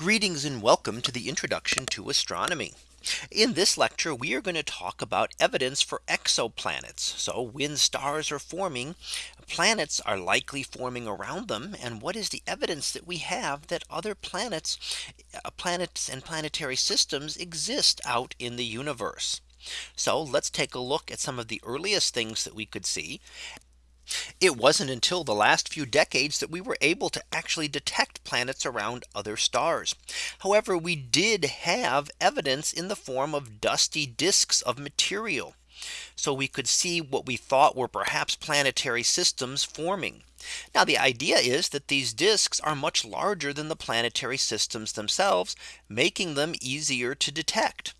Greetings and welcome to the introduction to astronomy. In this lecture, we are going to talk about evidence for exoplanets. So when stars are forming, planets are likely forming around them. And what is the evidence that we have that other planets, uh, planets and planetary systems exist out in the universe? So let's take a look at some of the earliest things that we could see it wasn't until the last few decades that we were able to actually detect planets around other stars. However, we did have evidence in the form of dusty disks of material. So we could see what we thought were perhaps planetary systems forming. Now the idea is that these disks are much larger than the planetary systems themselves, making them easier to detect.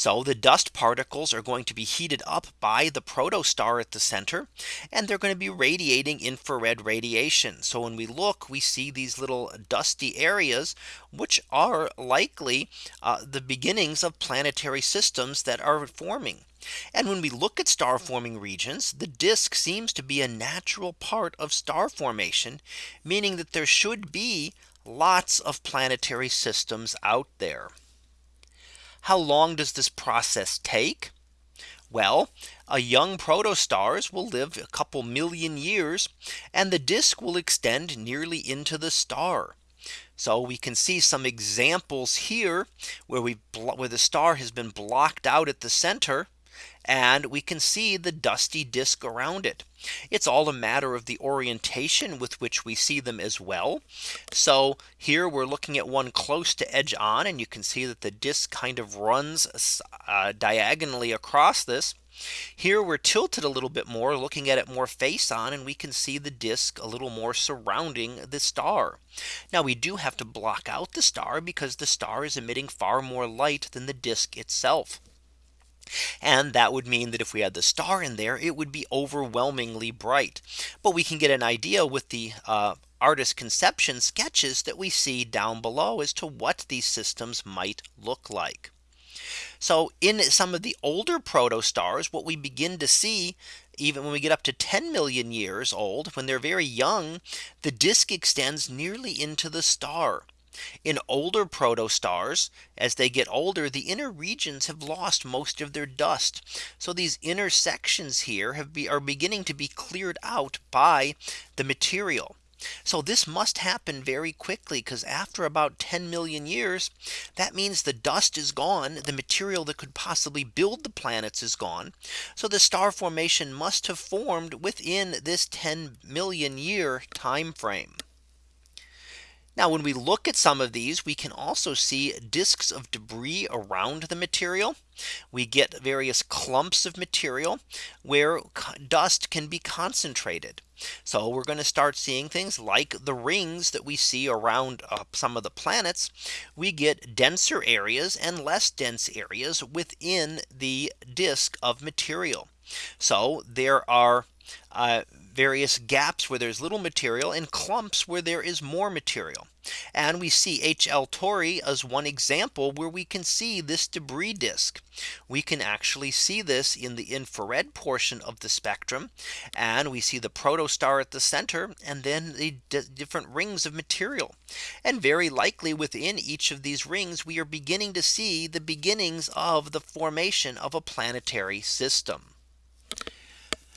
So the dust particles are going to be heated up by the protostar at the center and they're going to be radiating infrared radiation. So when we look we see these little dusty areas which are likely uh, the beginnings of planetary systems that are forming. And when we look at star forming regions, the disk seems to be a natural part of star formation, meaning that there should be lots of planetary systems out there. How long does this process take? Well, a young protostars will live a couple million years and the disk will extend nearly into the star. So we can see some examples here where we where the star has been blocked out at the center and we can see the dusty disk around it. It's all a matter of the orientation with which we see them as well. So here we're looking at one close to edge on and you can see that the disk kind of runs uh, diagonally across this. Here we're tilted a little bit more looking at it more face on and we can see the disk a little more surrounding the star. Now we do have to block out the star because the star is emitting far more light than the disk itself. And that would mean that if we had the star in there, it would be overwhelmingly bright. But we can get an idea with the uh, artist conception sketches that we see down below as to what these systems might look like. So in some of the older protostars, what we begin to see even when we get up to 10 million years old, when they're very young, the disk extends nearly into the star. In older protostars, as they get older, the inner regions have lost most of their dust. So these inner sections here have be, are beginning to be cleared out by the material. So this must happen very quickly because after about 10 million years, that means the dust is gone. The material that could possibly build the planets is gone. So the star formation must have formed within this 10 million year time frame. Now when we look at some of these, we can also see disks of debris around the material. We get various clumps of material where dust can be concentrated. So we're going to start seeing things like the rings that we see around uh, some of the planets. We get denser areas and less dense areas within the disk of material. So there are uh, various gaps where there's little material and clumps where there is more material. And we see HL Tauri as one example where we can see this debris disk. We can actually see this in the infrared portion of the spectrum. And we see the protostar at the center and then the different rings of material. And very likely within each of these rings, we are beginning to see the beginnings of the formation of a planetary system.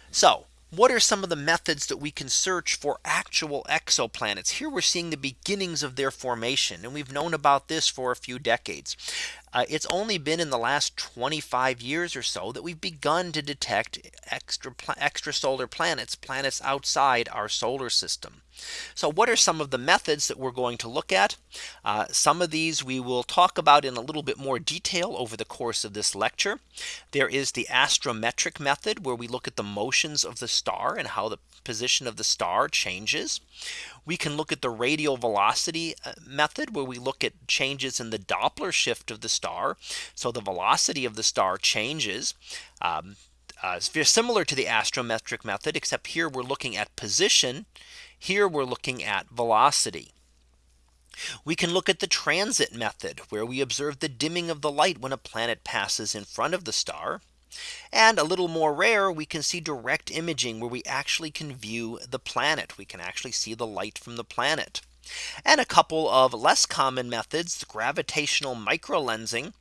So what are some of the methods that we can search for actual exoplanets? Here we're seeing the beginnings of their formation. And we've known about this for a few decades. Uh, it's only been in the last 25 years or so that we've begun to detect extra extrasolar planets, planets outside our solar system. So what are some of the methods that we're going to look at? Uh, some of these we will talk about in a little bit more detail over the course of this lecture. There is the astrometric method where we look at the motions of the star and how the position of the star changes. We can look at the radial velocity uh, method where we look at changes in the Doppler shift of the star. So the velocity of the star changes. Um, uh, similar to the astrometric method, except here we're looking at position. Here we're looking at velocity. We can look at the transit method where we observe the dimming of the light when a planet passes in front of the star. And a little more rare, we can see direct imaging where we actually can view the planet. We can actually see the light from the planet. And a couple of less common methods, gravitational microlensing,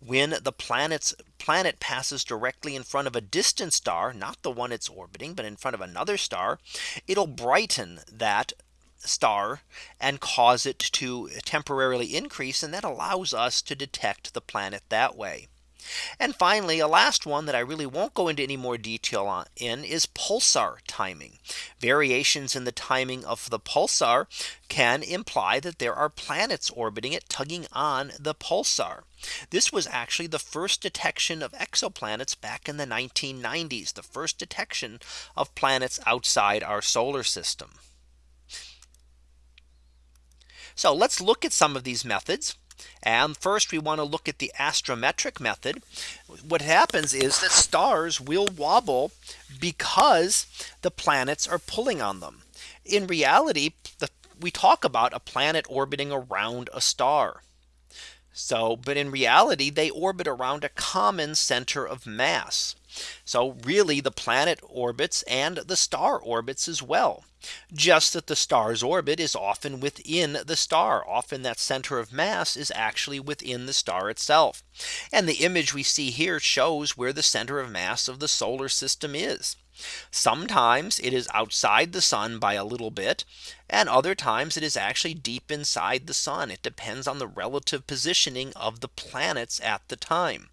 when the planet's planet passes directly in front of a distant star, not the one it's orbiting, but in front of another star, it'll brighten that star and cause it to temporarily increase and that allows us to detect the planet that way. And finally, a last one that I really won't go into any more detail on in is pulsar timing. Variations in the timing of the pulsar can imply that there are planets orbiting it tugging on the pulsar. This was actually the first detection of exoplanets back in the 1990s, the first detection of planets outside our solar system. So let's look at some of these methods. And first we want to look at the astrometric method. What happens is that stars will wobble because the planets are pulling on them. In reality, the, we talk about a planet orbiting around a star. So but in reality, they orbit around a common center of mass. So really the planet orbits and the star orbits as well. Just that the star's orbit is often within the star. Often that center of mass is actually within the star itself. And the image we see here shows where the center of mass of the solar system is. Sometimes it is outside the sun by a little bit. And other times it is actually deep inside the sun. It depends on the relative positioning of the planets at the time.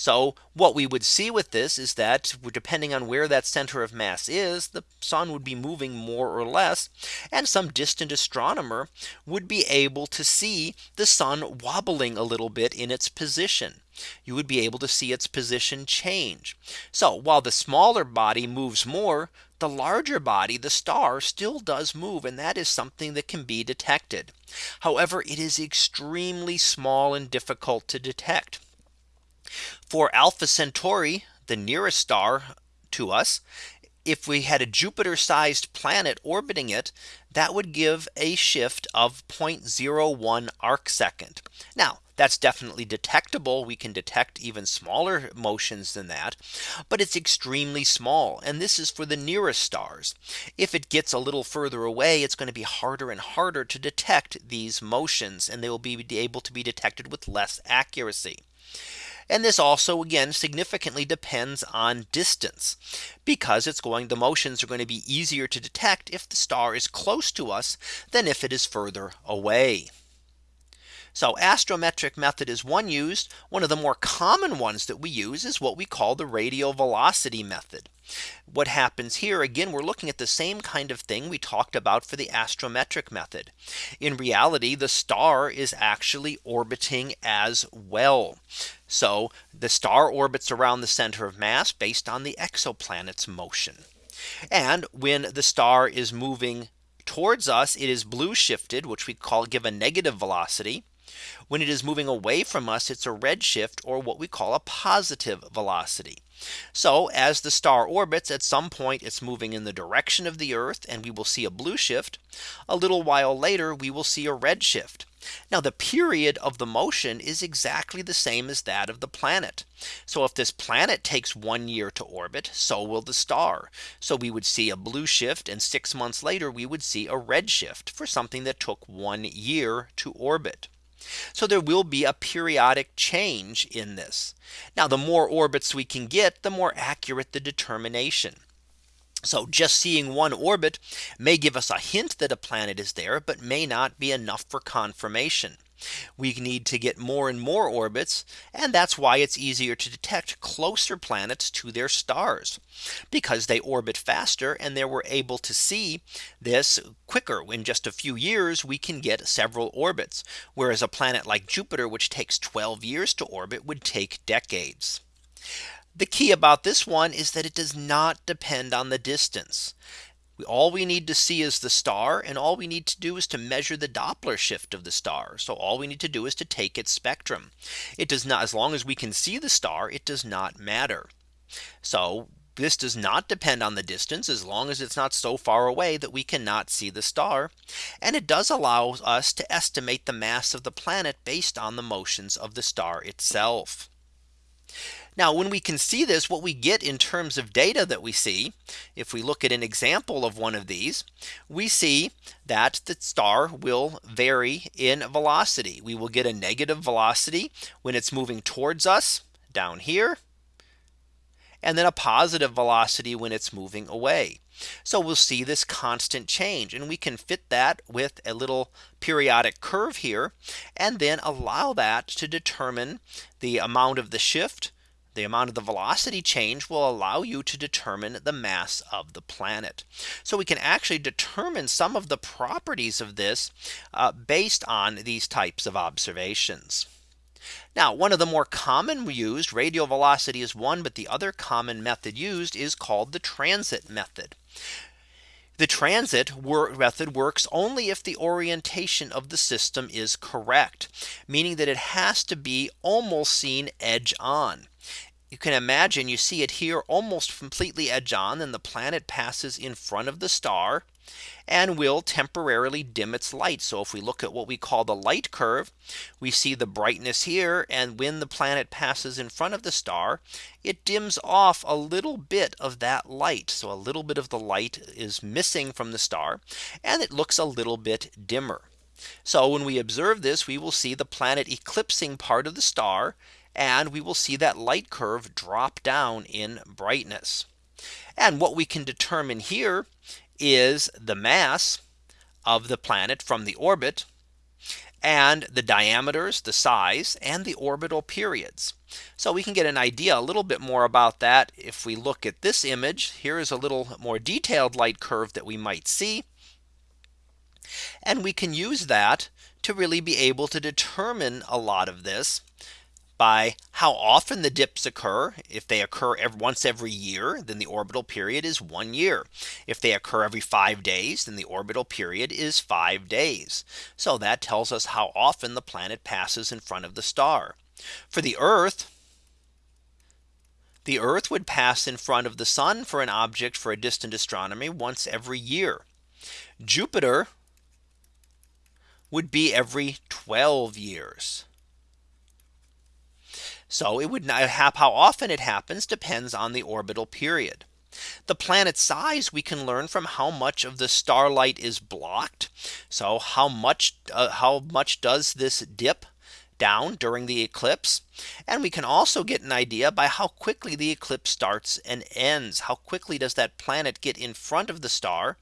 So what we would see with this is that depending on where that center of mass is, the sun would be moving more or less. And some distant astronomer would be able to see the sun wobbling a little bit in its position. You would be able to see its position change. So while the smaller body moves more, the larger body, the star still does move. And that is something that can be detected. However, it is extremely small and difficult to detect. For Alpha Centauri, the nearest star to us, if we had a Jupiter sized planet orbiting it, that would give a shift of 0.01 arc second. Now that's definitely detectable. We can detect even smaller motions than that. But it's extremely small. And this is for the nearest stars. If it gets a little further away, it's going to be harder and harder to detect these motions and they will be able to be detected with less accuracy. And this also again significantly depends on distance because it's going the motions are going to be easier to detect if the star is close to us than if it is further away. So astrometric method is one used. One of the more common ones that we use is what we call the radial velocity method. What happens here again, we're looking at the same kind of thing we talked about for the astrometric method. In reality, the star is actually orbiting as well. So the star orbits around the center of mass based on the exoplanet's motion. And when the star is moving towards us, it is blue shifted, which we call give a negative velocity. When it is moving away from us, it's a redshift or what we call a positive velocity. So as the star orbits at some point it's moving in the direction of the Earth and we will see a blue shift. A little while later we will see a red shift. Now the period of the motion is exactly the same as that of the planet. So if this planet takes one year to orbit, so will the star. So we would see a blue shift and six months later we would see a red shift for something that took one year to orbit. So there will be a periodic change in this. Now the more orbits we can get, the more accurate the determination. So just seeing one orbit may give us a hint that a planet is there, but may not be enough for confirmation. We need to get more and more orbits. And that's why it's easier to detect closer planets to their stars because they orbit faster and they were able to see this quicker in just a few years we can get several orbits whereas a planet like Jupiter which takes 12 years to orbit would take decades. The key about this one is that it does not depend on the distance all we need to see is the star and all we need to do is to measure the Doppler shift of the star. So all we need to do is to take its spectrum. It does not as long as we can see the star, it does not matter. So this does not depend on the distance as long as it's not so far away that we cannot see the star. And it does allow us to estimate the mass of the planet based on the motions of the star itself. Now when we can see this what we get in terms of data that we see if we look at an example of one of these we see that the star will vary in velocity we will get a negative velocity when it's moving towards us down here and then a positive velocity when it's moving away. So we'll see this constant change and we can fit that with a little periodic curve here and then allow that to determine the amount of the shift the amount of the velocity change will allow you to determine the mass of the planet. So we can actually determine some of the properties of this uh, based on these types of observations. Now one of the more common used radial velocity is one but the other common method used is called the transit method. The transit method works only if the orientation of the system is correct, meaning that it has to be almost seen edge on. You can imagine you see it here almost completely edge on and the planet passes in front of the star and will temporarily dim its light. So if we look at what we call the light curve, we see the brightness here. And when the planet passes in front of the star, it dims off a little bit of that light. So a little bit of the light is missing from the star and it looks a little bit dimmer. So when we observe this, we will see the planet eclipsing part of the star and we will see that light curve drop down in brightness. And what we can determine here is the mass of the planet from the orbit and the diameters, the size and the orbital periods. So we can get an idea a little bit more about that if we look at this image. Here is a little more detailed light curve that we might see. And we can use that to really be able to determine a lot of this by how often the dips occur. If they occur every, once every year, then the orbital period is one year. If they occur every five days, then the orbital period is five days. So that tells us how often the planet passes in front of the star. For the Earth, the Earth would pass in front of the sun for an object for a distant astronomy once every year. Jupiter would be every 12 years. So it would not have how often it happens depends on the orbital period. The planet size we can learn from how much of the starlight is blocked. So how much uh, how much does this dip down during the eclipse. And we can also get an idea by how quickly the eclipse starts and ends. How quickly does that planet get in front of the star?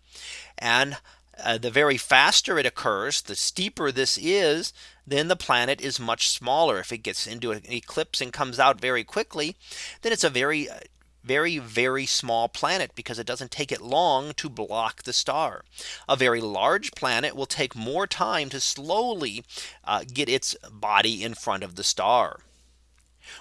And uh, the very faster it occurs, the steeper this is, then the planet is much smaller. If it gets into an eclipse and comes out very quickly, then it's a very uh, very, very small planet because it doesn't take it long to block the star. A very large planet will take more time to slowly uh, get its body in front of the star.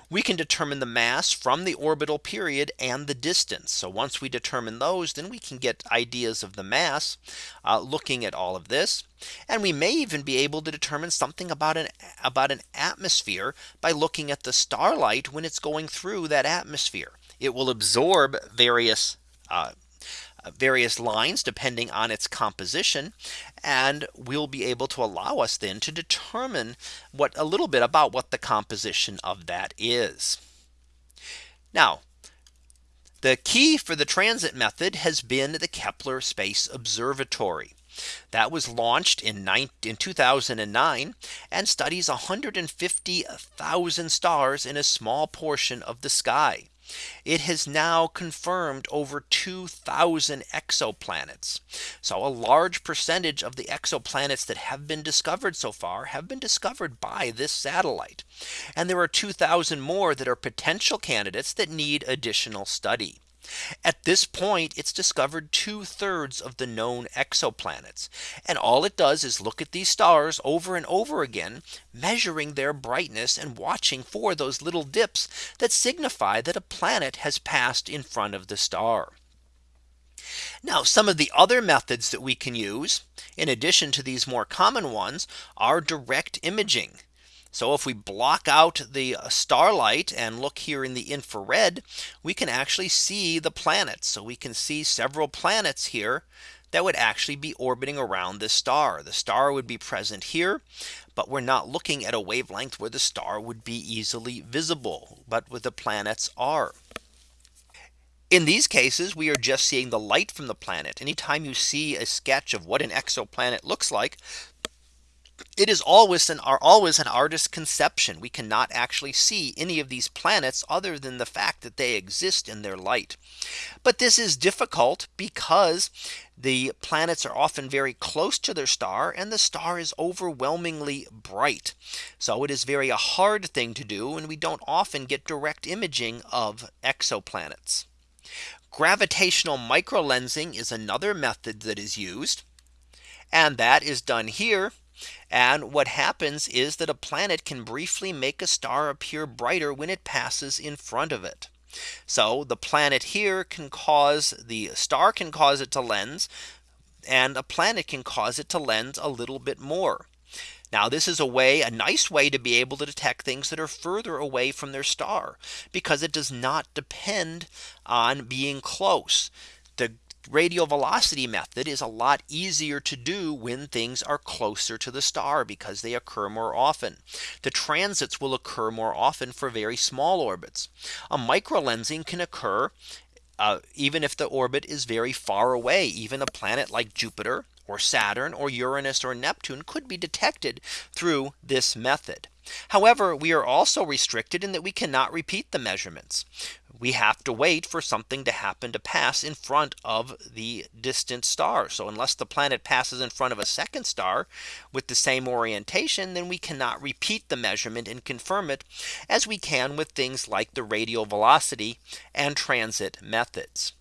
We can determine the mass from the orbital period and the distance. So once we determine those, then we can get ideas of the mass uh, looking at all of this. And we may even be able to determine something about an about an atmosphere by looking at the starlight when it's going through that atmosphere. It will absorb various uh, various lines depending on its composition and we'll be able to allow us then to determine what a little bit about what the composition of that is. Now the key for the transit method has been the Kepler Space Observatory. That was launched in, in 2009 and studies 150,000 stars in a small portion of the sky. It has now confirmed over 2000 exoplanets. So a large percentage of the exoplanets that have been discovered so far have been discovered by this satellite. And there are 2000 more that are potential candidates that need additional study. At this point, it's discovered two thirds of the known exoplanets. And all it does is look at these stars over and over again, measuring their brightness and watching for those little dips that signify that a planet has passed in front of the star. Now some of the other methods that we can use in addition to these more common ones are direct imaging. So if we block out the starlight and look here in the infrared, we can actually see the planets. So we can see several planets here that would actually be orbiting around this star. The star would be present here. But we're not looking at a wavelength where the star would be easily visible, but with the planets are. In these cases, we are just seeing the light from the planet. Anytime you see a sketch of what an exoplanet looks like, it is always an are always an artist's conception. We cannot actually see any of these planets other than the fact that they exist in their light. But this is difficult because the planets are often very close to their star and the star is overwhelmingly bright. So it is very a hard thing to do and we don't often get direct imaging of exoplanets. Gravitational microlensing is another method that is used. And that is done here and what happens is that a planet can briefly make a star appear brighter when it passes in front of it. So the planet here can cause the star can cause it to lens and a planet can cause it to lens a little bit more. Now this is a way a nice way to be able to detect things that are further away from their star because it does not depend on being close. The radial velocity method is a lot easier to do when things are closer to the star because they occur more often. The transits will occur more often for very small orbits. A microlensing can occur uh, even if the orbit is very far away, even a planet like Jupiter or Saturn or Uranus or Neptune could be detected through this method. However, we are also restricted in that we cannot repeat the measurements we have to wait for something to happen to pass in front of the distant star. So unless the planet passes in front of a second star with the same orientation, then we cannot repeat the measurement and confirm it as we can with things like the radial velocity and transit methods.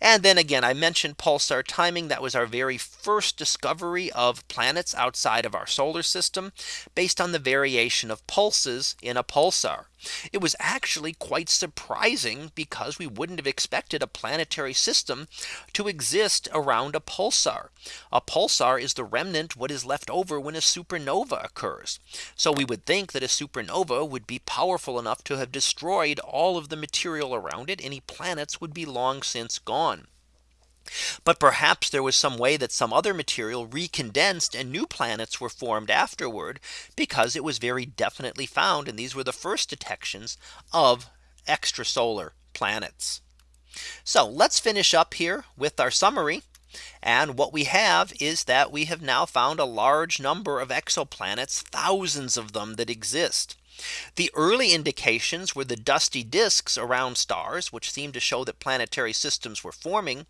And then again, I mentioned pulsar timing. That was our very first discovery of planets outside of our solar system based on the variation of pulses in a pulsar. It was actually quite surprising because we wouldn't have expected a planetary system to exist around a pulsar. A pulsar is the remnant what is left over when a supernova occurs. So we would think that a supernova would be powerful enough to have destroyed all of the material around it. Any planets would be long since gone. But perhaps there was some way that some other material recondensed and new planets were formed afterward because it was very definitely found and these were the first detections of extrasolar planets. So let's finish up here with our summary. And what we have is that we have now found a large number of exoplanets, thousands of them that exist. The early indications were the dusty disks around stars, which seemed to show that planetary systems were forming.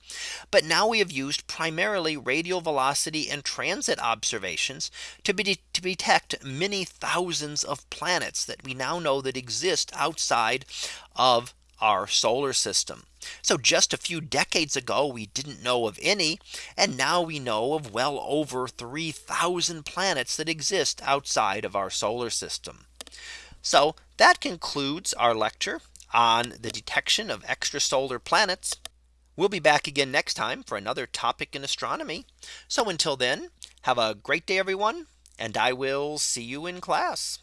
But now we have used primarily radial velocity and transit observations to, be, to detect many thousands of planets that we now know that exist outside of our solar system. So just a few decades ago, we didn't know of any. And now we know of well over 3000 planets that exist outside of our solar system. So that concludes our lecture on the detection of extrasolar planets. We'll be back again next time for another topic in astronomy. So until then, have a great day, everyone, and I will see you in class.